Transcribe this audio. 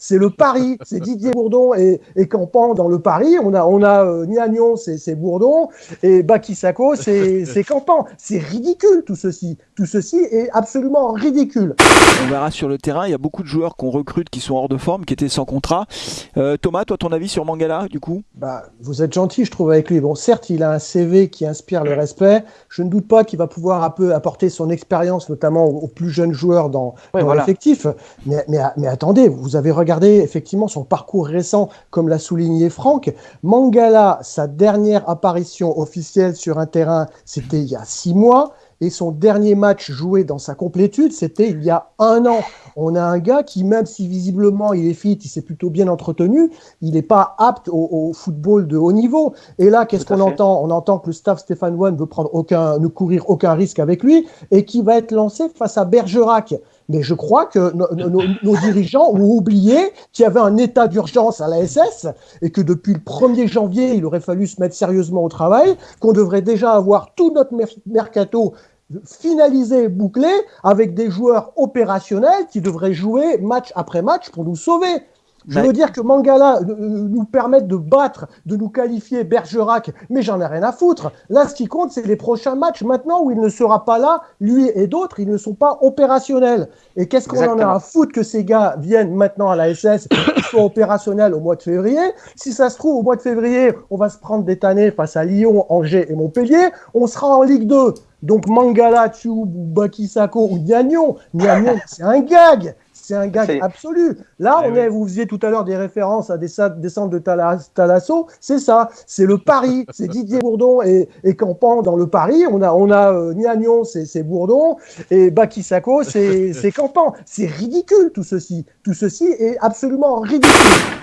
c'est le Paris, c'est Didier Bourdon et, et Campan dans le Paris. On a, on a euh, Niagnon, c'est Bourdon, et Bakisako, c'est Campan. C'est ridicule tout ceci. Tout ceci est absolument ridicule. On verra sur le terrain, il y a beaucoup de joueurs qu'on recrute qui sont hors de forme, qui étaient sans contrat. Euh, Thomas, toi, ton avis sur Mangala, du coup? Bah, Vous êtes gentil, je trouve, avec lui. Bon, certes, il a un CV qui inspire le respect. Je ne doute pas qu'il va pouvoir un peu apporter son expérience, notamment aux, plus jeunes joueurs dans, l'effectif. Mais, mais, mais, attendez, vous avez regardé effectivement son parcours récent, comme l'a souligné Franck. Mangala, sa dernière apparition officielle sur un terrain, c'était il y a six mois et son dernier match joué dans sa complétude, c'était il y a un an. On a un gars qui, même si visiblement il est fit, il s'est plutôt bien entretenu, il n'est pas apte au, football de haut niveau. Et là, qu'est-ce qu'on entend? On entend que le staff Stéphane One veut prendre aucun, ne courir aucun risque avec lui et qui va être lancé face à Bergerac. Mais je crois que nos dirigeants ont oublié qu'il y avait un état d'urgence à la SS et que depuis le 1er janvier, il aurait fallu se mettre sérieusement au travail, qu'on devrait déjà avoir tout notre mercato finalisé, bouclé, avec des joueurs opérationnels qui devraient jouer match après match pour nous sauver. Je veux dire que Mangala euh, euh, nous permette de battre, de nous qualifier Bergerac, mais j'en ai rien à foutre. Là, ce qui compte, c'est les prochains matchs maintenant où il ne sera pas là, lui et d'autres, ils ne sont pas opérationnels. Et qu'est-ce qu'on en a à foutre que ces gars viennent maintenant à la SS, soient opérationnels au mois de février? Si ça se trouve, au mois de février, on va se prendre des tannées face à Lyon, Angers et Montpellier, on sera en Ligue 2. Donc Mangala, Tchoub, Bakisako ou Niagnon, Niagnon, c'est un gag c'est un gag absolu. Là, on est, vous faisiez tout à l'heure des références à des, centres de Talasso, c'est ça, c'est le Paris, c'est Didier Bourdon et, et, Campan dans le Paris. On a, on a euh, Niagnon, c'est Bourdon, et Bakisako, c'est Campan. C'est ridicule tout ceci. Tout ceci est absolument ridicule.